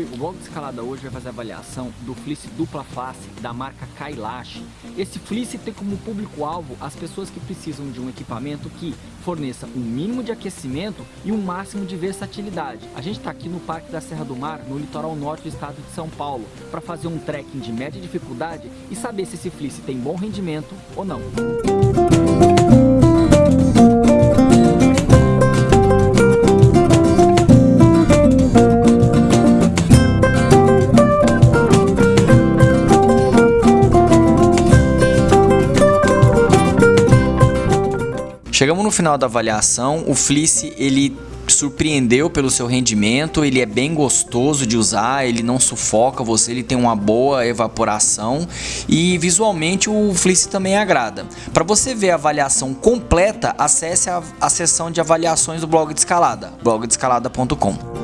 blog de escalada hoje vai fazer avaliação do fleece dupla face da marca Kailash. Esse fleece tem como público-alvo as pessoas que precisam de um equipamento que forneça um mínimo de aquecimento e um máximo de versatilidade. A gente está aqui no Parque da Serra do Mar, no litoral norte do estado de São Paulo, para fazer um trekking de média dificuldade e saber se esse fleece tem bom rendimento ou não. Chegamos no final da avaliação, o Fleece ele surpreendeu pelo seu rendimento, ele é bem gostoso de usar, ele não sufoca você, ele tem uma boa evaporação e visualmente o Fleece também agrada. Para você ver a avaliação completa, acesse a, a seção de avaliações do blog de escalada, blogdescalada.com.